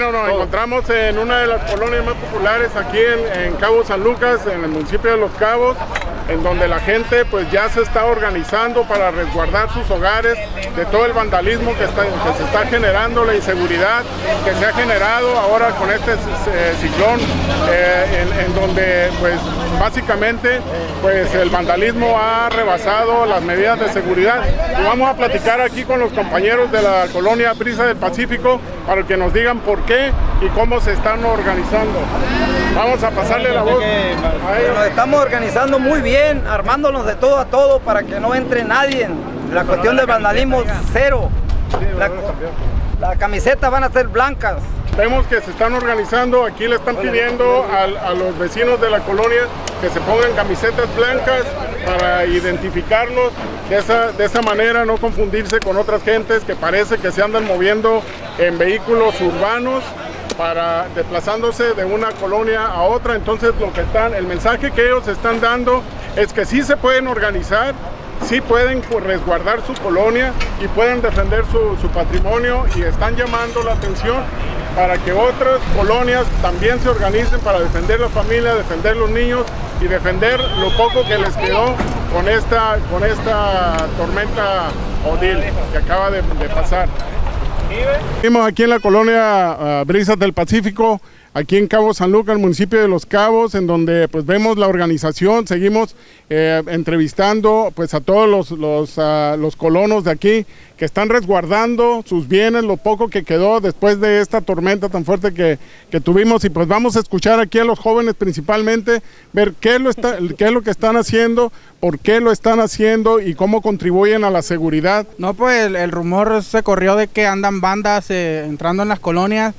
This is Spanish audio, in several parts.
Bueno, nos encontramos en una de las colonias más populares aquí en, en, Cabo San Lucas, en el municipio de Los Cabos, en donde la gente pues ya se está organizando para resguardar sus hogares de todo el vandalismo que, está, que se está generando, la inseguridad que se ha generado ahora con este eh, ciclón, eh, en, donde pues básicamente pues el vandalismo ha rebasado las medidas de seguridad. Vamos a platicar aquí con los compañeros de la colonia Brisa del Pacífico para que nos digan por qué y cómo se están organizando. Vamos a pasarle la voz a ellos. Nos estamos organizando muy bien, armándonos de todo a todo para que no entre nadie. La cuestión del vandalismo, cero. La, la camiseta van a ser blancas. Vemos que se están organizando, aquí le están pidiendo a, a, los vecinos de la colonia que se pongan camisetas blancas para identificarlos, de esa, de esa manera no confundirse con otras gentes que parece que se andan moviendo en vehículos urbanos para desplazándose de una colonia a otra, entonces lo que están, el mensaje que ellos están dando es que sí se pueden organizar, sí pueden resguardar su colonia y pueden defender su, patrimonio y están llamando la atención para que otras colonias también se organicen para defender la familia, defender los niños y defender lo poco que les quedó con esta, con esta tormenta Odil que acaba de pasar. Vimos aquí en la colonia uh, Brisas del Pacífico, aquí en Cabo San Lucas, el municipio de Los Cabos, en donde pues vemos la organización, seguimos eh, entrevistando pues a todos los, los, uh, los, colonos de aquí que están resguardando sus bienes, lo poco que quedó después de esta tormenta tan fuerte que, que tuvimos y pues vamos a escuchar aquí a los jóvenes principalmente, ver qué lo, está, qué es lo que están haciendo, por qué lo están haciendo y cómo contribuyen a la seguridad. No, pues el, el rumor se corrió de que andan bandas eh, entrando en las colonias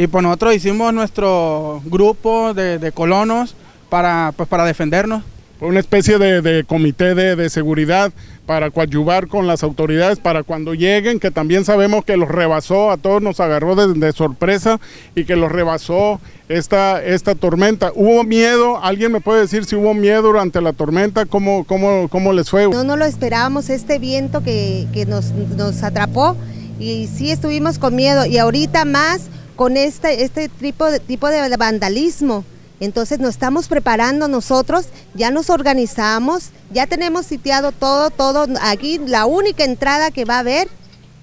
y pues nosotros hicimos nuestro grupo de, de colonos para, pues, para defendernos. Una especie de, de comité de, de, seguridad para coadyuvar con las autoridades para cuando lleguen, que también sabemos que los rebasó, a todos nos agarró de, de sorpresa y que los rebasó esta, esta tormenta. ¿Hubo miedo? ¿Alguien me puede decir si hubo miedo durante la tormenta? ¿Cómo, cómo, cómo les fue? No, no lo esperábamos, este viento que, que nos, nos atrapó y sí estuvimos con miedo y ahorita más con este, este tipo, de, tipo de vandalismo. Entonces nos estamos preparando nosotros, ya nos organizamos, ya tenemos sitiado todo, todo. Aquí la única entrada que va a haber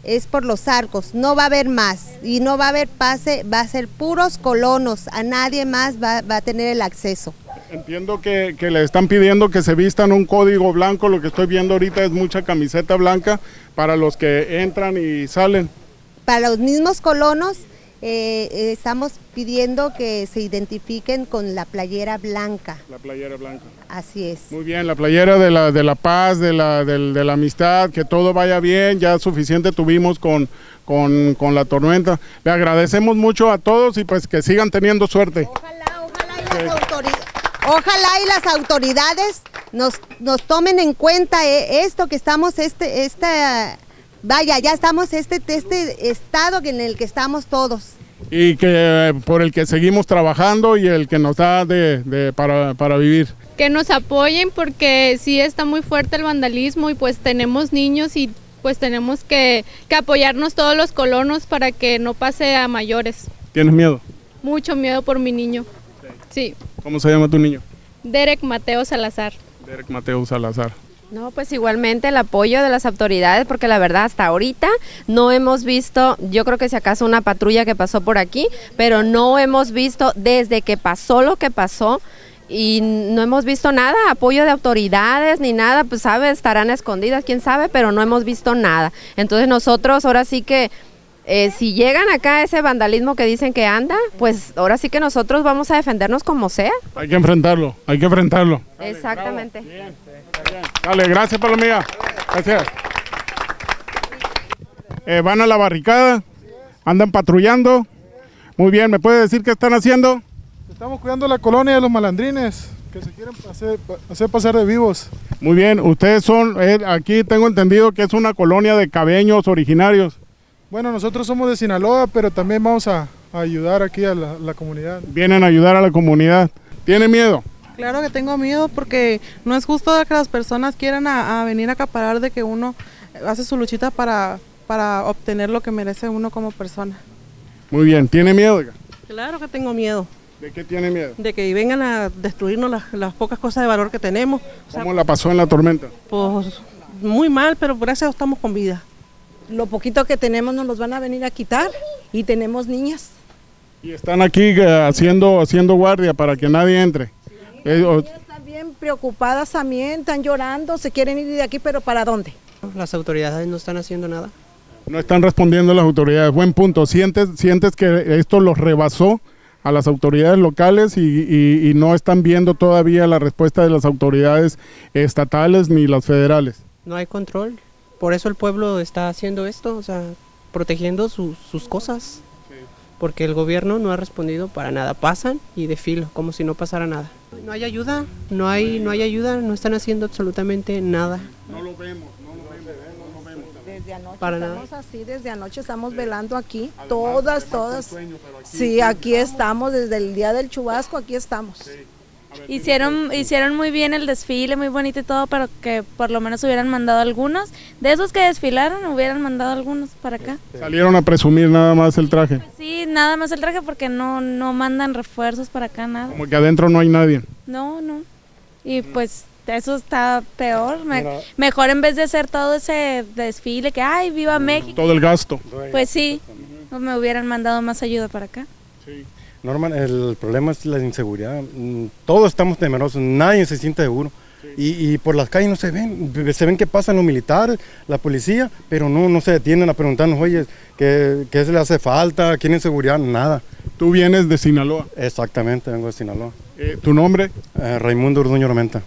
es por los arcos, no va a haber más y no va a haber pase, va a ser puros colonos, a nadie más va, va a tener el acceso. Entiendo que, que, le están pidiendo que se vistan un código blanco, lo que estoy viendo ahorita es mucha camiseta blanca para los que entran y salen. Para los mismos colonos eh, estamos pidiendo que se identifiquen con la playera blanca. La playera blanca. Así es. Muy bien, la playera de la, de la paz, de la, de, de la amistad, que todo vaya bien, ya suficiente tuvimos con, con, con, la tormenta. Le agradecemos mucho a todos y pues que sigan teniendo suerte. Ojalá, ojalá y las, autoridades, ojalá y las autoridades nos, nos tomen en cuenta eh, esto que estamos, este, esta vaya, ya estamos este, este estado en el que estamos todos. Y que por el que seguimos trabajando y el que nos da de, de, para, para vivir. Que nos apoyen porque sí está muy fuerte el vandalismo y pues tenemos niños y pues tenemos que, que apoyarnos todos los colonos para que no pase a mayores. ¿Tienes miedo? Mucho miedo por mi niño. Sí. ¿Cómo se llama tu niño? Derek Mateo Salazar. Derek Mateo Salazar. No, pues igualmente el apoyo de las autoridades, porque la verdad hasta ahorita no hemos visto, yo creo que si acaso una patrulla que pasó por aquí, pero no hemos visto desde que pasó lo que pasó y no hemos visto nada, apoyo de autoridades ni nada, pues sabe, estarán escondidas, quién sabe, pero no hemos visto nada. Entonces nosotros ahora sí que eh, si llegan acá ese vandalismo que dicen que anda, pues ahora sí que nosotros vamos a defendernos como sea. Hay que enfrentarlo, hay que enfrentarlo. Exactamente. Dale, bien, bien. Dale, gracias Palomía. Gracias. Eh, van a la barricada, andan patrullando. Muy bien, ¿me puede decir qué están haciendo? Estamos cuidando la colonia de los malandrines que se quieren hacer, hacer pasar de vivos. Muy bien, ustedes son, eh, aquí tengo entendido que es una colonia de cabeños originarios. Bueno, nosotros somos de Sinaloa, pero también vamos a, a ayudar aquí a la, la, comunidad. Vienen a ayudar a la comunidad. ¿Tiene miedo? Claro que tengo miedo porque no es justo que las personas quieran a, a venir a acaparar de que uno hace su luchita para, para obtener lo que merece uno como persona. Muy bien, ¿tiene miedo? Claro que tengo miedo ¿De qué tiene miedo? de que vengan a destruirnos las, las pocas cosas de valor que tenemos. O sea, ¿Cómo la pasó en la tormenta? pues muy mal, pero gracias a Dios estamos con vida. Lo poquito que tenemos nos los van a venir a quitar y tenemos niñas. Y están aquí eh, haciendo, haciendo guardia para que nadie entre. Eh, o- Ellas están bien preocupadas también, están llorando, se quieren ir de aquí, pero ¿para dónde? Las autoridades no están haciendo nada. no están respondiendo las autoridades. Buen punto. ¿Sientes, sientes que esto los rebasó a las autoridades locales y, y- y no están viendo todavía la respuesta de las autoridades estatales ni las federales? No hay control. Por eso el pueblo está haciendo esto, o sea, protegiendo sus- sus cosas. Porque el gobierno no ha respondido para nada. Pasan y de filo, como si no pasara nada. No hay ayuda, no hay, no hay ayuda, no están haciendo absolutamente nada. No lo vemos, no lo vemos, no lo vemos. Desde anoche Para nada. estamos así, desde anoche estamos velando aquí, todas, todas. Sí, aquí estamos, desde el día del chubasco, aquí estamos. Hicieron, hicieron muy bien el desfile, muy bonito y todo, pero que por lo menos hubieran mandado algunos. De esos que desfilaron, hubieran mandado algunos para acá. Salieron a presumir nada más el traje, Sí, nada más el traje porque no, no mandan refuerzos para acá, nada. como que adentro no hay nadie. No, no. Y pues eso está peor. Me- mejor en vez de hacer todo ese desfile que, ay, viva México, Todo el gasto. pues sí, me hubieran mandado más ayuda para acá. Norman, el problema es la inseguridad. Mm, Todos estamos temerosos, nadie se siente seguro. Y, y por las calles no se ven, se ven que pasan los militares, la policía, pero no, no se detienen a preguntarnos, oye, ¿qué, qué se le hace falta? ¿Quieren seguridad? Nada. Tú vienes de Sinaloa. Exactamente, vengo de Sinaloa. Eh, ¿Tu nombre? Eh, Raimundo Urduño Armenta.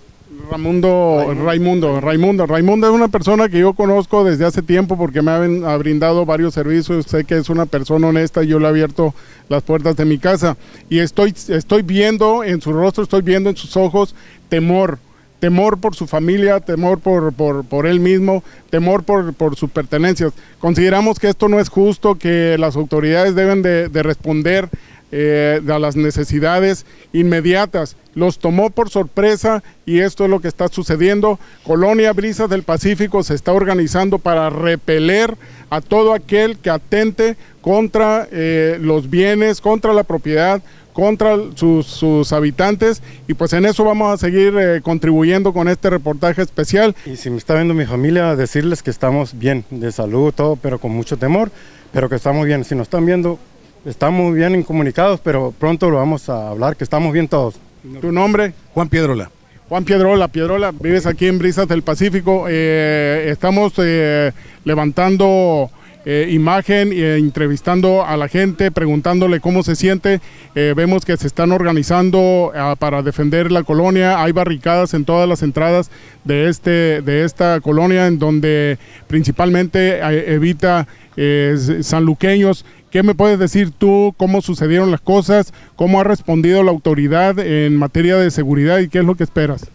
Raimundo, Raimundo, Raimundo. Raimundo es una persona que yo conozco desde hace tiempo porque me ha, brindado varios servicios. Sé que es una persona honesta y yo le he abierto las puertas de mi casa. Y estoy, estoy viendo en su rostro, estoy viendo en sus ojos temor. Temor por su familia, temor por, por, por él mismo, temor por, por sus pertenencias. Consideramos que esto no es justo, que las autoridades deben de, de responder eh, a las necesidades inmediatas. Los tomó por sorpresa y esto es lo que está sucediendo. Colonia Brisas del Pacífico se está organizando para repeler a todo aquel que atente contra eh, los bienes, contra la propiedad, contra sus, sus habitantes y pues en eso vamos a seguir eh, contribuyendo con este reportaje especial. Y si me está viendo mi familia, decirles que estamos bien, de salud, todo, pero con mucho temor, pero que estamos bien. Si nos están viendo, estamos bien incomunicados, pero pronto lo vamos a hablar, que estamos bien todos. ¿Tu nombre? Juan Piedrola. Juan Piedrola, Piedrola, vives aquí en Brisas del Pacífico. Eh, estamos eh, levantando eh, imagen e entrevistando a la gente, preguntándole cómo se siente. Eh, vemos que se están organizando ah, para defender la colonia. Hay barricadas en todas las entradas de, este, de esta colonia, en donde principalmente eh, evita eh, sanluqueños. ¿Qué me puedes decir tú? ¿Cómo sucedieron las cosas? ¿Cómo ha respondido la autoridad en materia de seguridad y qué es lo que esperas?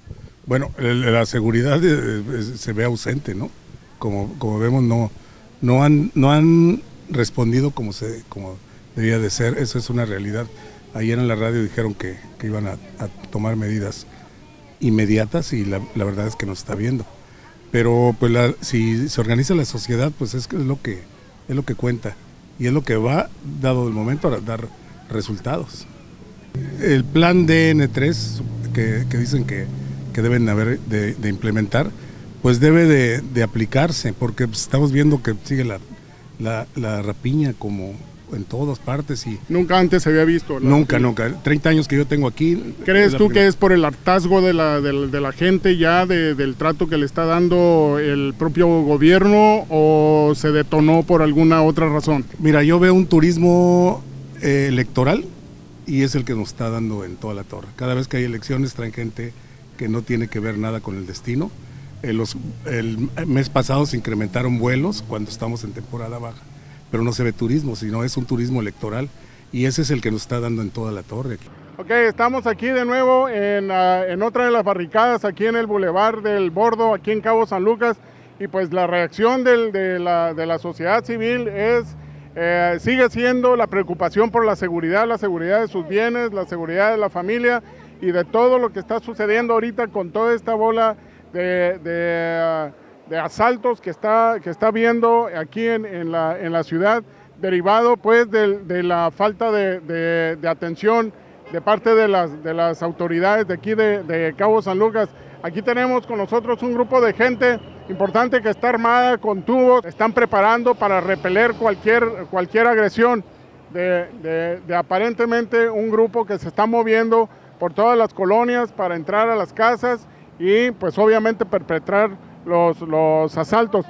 Bueno, la seguridad eh, se ve ausente, ¿no? Como, como vemos, no, no, han, no han respondido como, se, como debía de ser. Eso es una realidad. Ayer en la radio dijeron que, que iban a, tomar medidas inmediatas y la, la verdad es que nos está viendo. Pero pues la- si se organiza la sociedad, pues es, es lo que es lo que cuenta y es lo que va, dado el momento, a dar resultados. El plan DN3 que, dicen que, deben haber de, implementar, pues debe de, de aplicarse, porque estamos viendo que sigue la, la, la rapiña como en todas partes y Nunca antes se había visto. la- nunca, nunca. 30 años que yo tengo aquí. ¿Crees tú primera- que es por el hartazgo de la, de la- de la gente ya, de- del trato que le está dando el propio gobierno o se detonó por alguna otra razón? Mira, yo veo un turismo eh, electoral y es el que nos está dando en toda la torre. Cada vez que hay elecciones traen gente que no tiene que ver nada con el destino. Eh, los- el mes pasado se incrementaron vuelos cuando estamos en temporada baja, pero no se ve turismo, sino es un turismo electoral y ese es el que nos está dando en toda la torre. Ok, estamos aquí de nuevo en, ah, en otra de las barricadas, aquí en el Boulevard del Bordo, aquí en Cabo San Lucas, y pues la reacción del- de, la, de la sociedad civil es, eh, sigue siendo la preocupación por la seguridad, la seguridad de sus bienes, la seguridad de la familia y de todo lo que está sucediendo ahorita con toda esta bola de, ah, de asaltos que está, que está viendo aquí en, en la, en la ciudad. derivado pues de, de la falta de, de, atención de parte de las, de las autoridades de aquí de, Cabo San Lucas. Aquí tenemos con nosotros un grupo de gente importante que está armada con tubos, están preparando para repeler cualquier, cualquier agresión de, aparentemente un grupo que se está moviendo por todas las colonias para entrar a las casas y pues obviamente perpetrar los, los asaltos.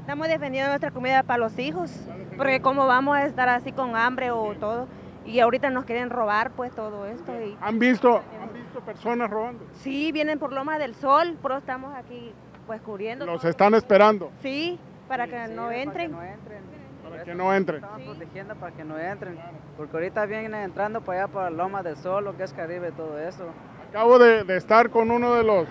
Estamos defendiendo nuestra comida para los hijos, porque cómo vamos a estar así con hambre o todo. Y ahorita nos quieren robar pues todo esto. Y... ¿Han, visto, ¿Han visto personas robando? Sí, vienen por Loma del Sol, pero estamos aquí pues cubriendo. ¿Los todo. están esperando? Sí, para que, sí, no, entren. Para que no entren. Para que no entren. Estaban sí. protegiendo para que no entren, porque ahorita vienen entrando para allá, para Loma del Sol, lo que es Caribe, todo eso. Acabo de, estar con uno de los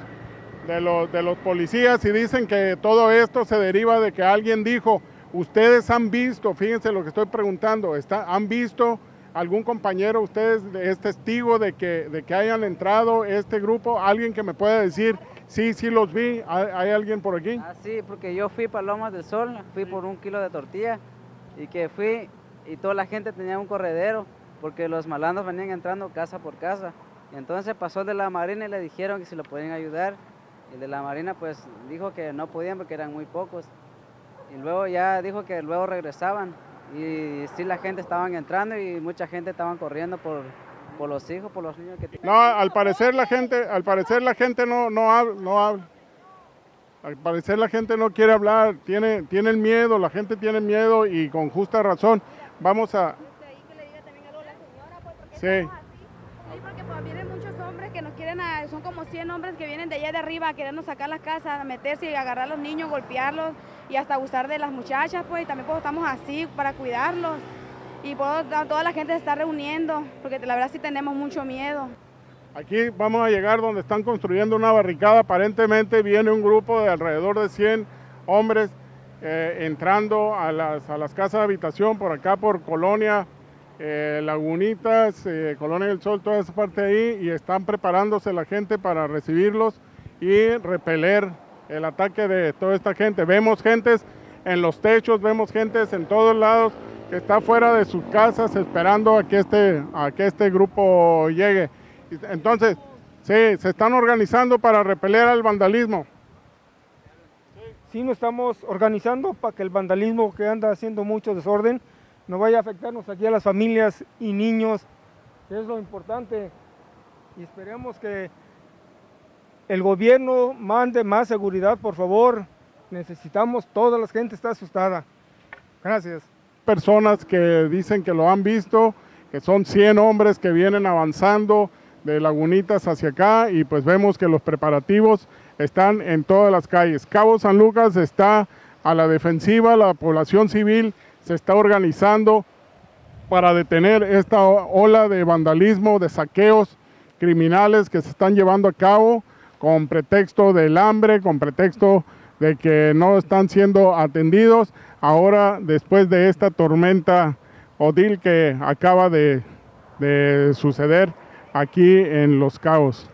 de los, de los policías y dicen que todo esto se deriva de que alguien dijo, ustedes han visto, fíjense lo que estoy preguntando, han visto algún compañero, ustedes es testigo de que, de que hayan entrado este grupo, alguien que me pueda decir, sí, sí los vi, ¿hay, hay alguien por aquí? Ah, sí, porque yo fui para Lomas del Sol, fui por un kilo de tortilla y que fui y toda la gente tenía un corredero porque los malandros venían entrando casa por casa. Y entonces pasó de la marina y le dijeron que si lo podían ayudar el de la Marina pues dijo que no podían porque eran muy pocos. Y luego ya dijo que luego regresaban. Y sí la gente estaban entrando y mucha gente estaban corriendo por, por los hijos, por los niños que No, al parecer la gente, al parecer la gente no, no habla, no habla. Al parecer la gente no quiere hablar, tiene, tiene el miedo, la gente tiene miedo y con justa razón. Vamos a... Sí. Como 100 hombres que vienen de allá de arriba a querernos sacar las casas, meterse y agarrar a los niños, golpearlos y hasta abusar de las muchachas, pues, y también pues estamos así para cuidarlos. Y pues, toda la gente se está reuniendo, porque la verdad sí tenemos mucho miedo. Aquí vamos a llegar donde están construyendo una barricada, aparentemente viene un grupo de alrededor de 100 hombres eh, entrando a las, a las casas de habitación por acá, por Colonia, eh, Lagunitas, eh, Colonia del Sol, toda esa parte ahí, y están preparándose la gente para recibirlos y repeler el ataque de toda esta gente. Vemos gentes en los techos, vemos gentes en todos lados que está fuera de sus casas esperando a que este, a que este grupo llegue. Entonces, sí, se están organizando para repeler al vandalismo. Sí, nos estamos organizando para que el vandalismo que anda haciendo mucho desorden no vaya a afectarnos aquí a las familias y niños, que es lo importante. Y esperemos que el gobierno mande más seguridad, por favor. Necesitamos, toda la gente está asustada. Gracias. Personas que dicen que lo han visto, que son 100 hombres que vienen avanzando de Lagunitas hacia acá y pues vemos que los preparativos están en todas las calles. Cabo San Lucas está a la defensiva, la población civil se está organizando para detener esta ola de vandalismo, de saqueos criminales que se están llevando a cabo con pretexto del hambre, con pretexto de que no están siendo atendidos. Ahora, después de esta tormenta Odil que acaba de, de suceder aquí en Los Cabos.